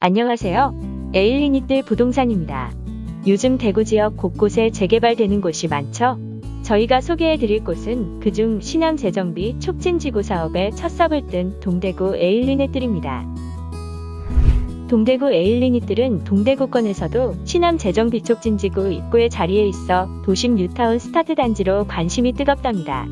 안녕하세요. 에일린의뜰 부동산입니다. 요즘 대구 지역 곳곳에 재개발되는 곳이 많죠? 저희가 소개해드릴 곳은 그중 신암 재정비 촉진지구 사업의 첫 삽을 뜬 동대구 에일린의뜰입니다. 동대구 에일린의뜰은 동대구권에서도 신암 재정비 촉진지구 입구에 자리해 있어 도심 뉴타운 스타트 단지로 관심이 뜨겁답니다.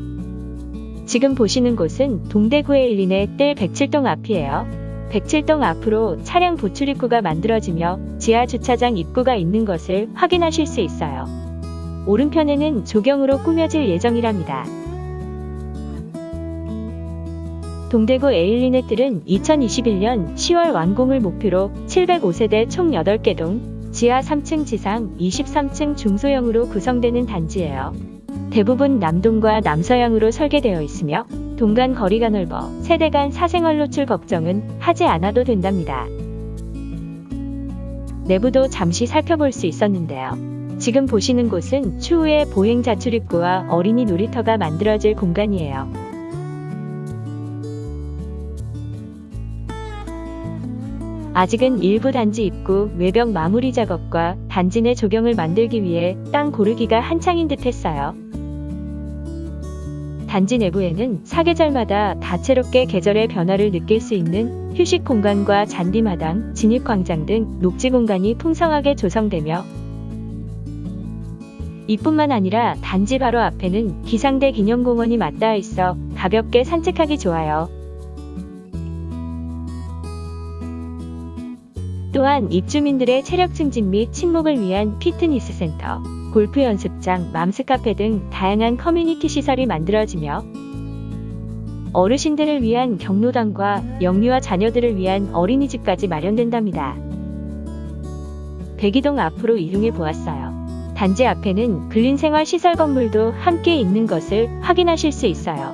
지금 보시는 곳은 동대구 에일린의 뜰 107동 앞이에요. 107동 앞으로 차량 주출입구가 만들어지며 지하 주차장 입구가 있는 것을 확인하실 수 있어요. 오른편에는 조경으로 꾸며질 예정이랍니다. 동대구 에일리네뜰은 2021년 10월 완공을 목표로 705세대 총 8개 동, 지하 3층 지상 23층 중소형으로 구성되는 단지예요. 대부분 남동과 남서향으로 설계되어 있으며 동간 거리가 넓어 세대 간 사생활 노출 걱정은 하지 않아도 된답니다. 내부도 잠시 살펴볼 수 있었는데요. 지금 보시는 곳은 추후에 보행 자출입구와 어린이 놀이터가 만들어질 공간이에요. 아직은 일부 단지 입구 외벽 마무리 작업과 단지 내 조경을 만들기 위해 땅 고르기가 한창인 듯 했어요. 단지 내부에는 사계절마다 다채롭게 계절의 변화를 느낄 수 있는 휴식 공간과 잔디마당, 진입광장 등 녹지 공간이 풍성하게 조성되며 이뿐만 아니라 단지 바로 앞에는 기상대 기념공원이 맞닿아 있어 가볍게 산책하기 좋아요. 또한 입주민들의 체력 증진 및 친목을 위한 피트니스 센터, 골프 연습장, mom's 카페 등 다양한 커뮤니티 시설이 만들어지며 어르신들을 위한 경로당과 영유아 자녀들을 위한 어린이집까지 마련된답니다. 백이동 앞으로 이동해 보았어요. 단지 앞에는 근린생활 시설 건물도 함께 있는 것을 확인하실 수 있어요.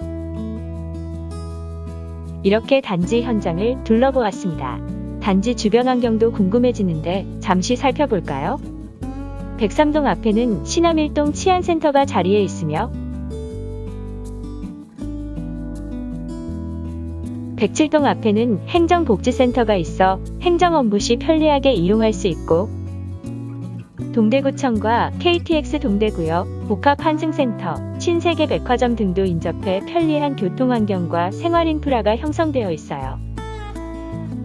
이렇게 단지 현장을 둘러보았습니다. 단지 주변 환경도 궁금해지는데 잠시 살펴볼까요? 103동 앞에는 신암일동 치안센터가 자리해 있으며 107동 앞에는 행정복지센터가 있어 행정 업무 시 편리하게 이용할 수 있고 동대구청과 KTX 동대구역, 복합환승센터, 신세계 백화점 등도 인접해 편리한 교통환경과 생활인프라가 형성되어 있어요.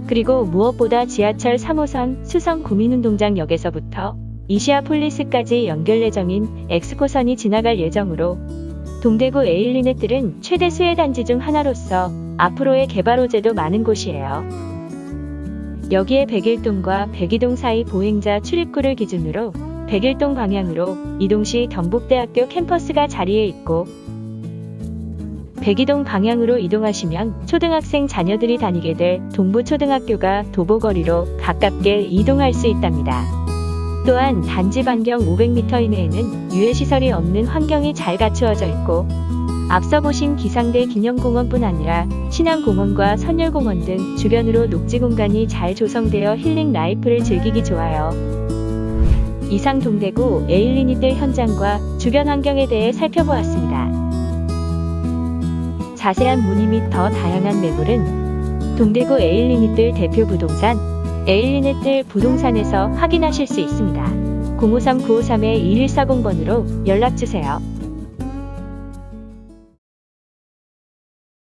그리고 무엇보다 지하철 3호선 수성 구민운동장역에서부터 이시아폴리스까지 연결 예정인 엑스코선이 지나갈 예정으로 동대구 에일리네뜰은 최대 수혜 단지 중 하나로서 앞으로의 개발 호재도 많은 곳이에요. 여기에 백일동과 백이동 사이 보행자 출입구를 기준으로 백일동 방향으로 이동시 경북대학교 캠퍼스가 자리해 있고 백이동 방향으로 이동하시면 초등학생 자녀들이 다니게 될 동부초등학교가 도보거리로 가깝게 이동할 수 있답니다. 또한 단지 반경 500m 이내에는 유해시설이 없는 환경이 잘 갖추어져 있고 앞서 보신 기상대 기념공원뿐 아니라 신암공원과 선열공원 등 주변으로 녹지 공간이 잘 조성되어 healing life를 즐기기 좋아요. 이상 동대구 에일리니들 현장과 주변 환경에 대해 살펴보았습니다. 자세한 문의 및 더 다양한 매물은 동대구 에일리니들 대표 부동산 에일리네뜰 부동산에서 확인하실 수 있습니다. 053-953-2140번으로 연락주세요.